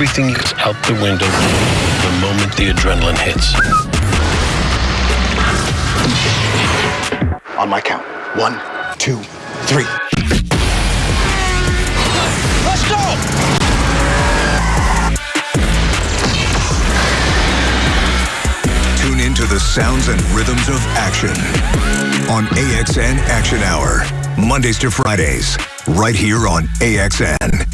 everything is out the window the moment the adrenaline hits. On my count. One, two, three. Let's go! Tune into the sounds and rhythms of action on AXN Action Hour. Mondays to Fridays, right here on AXN.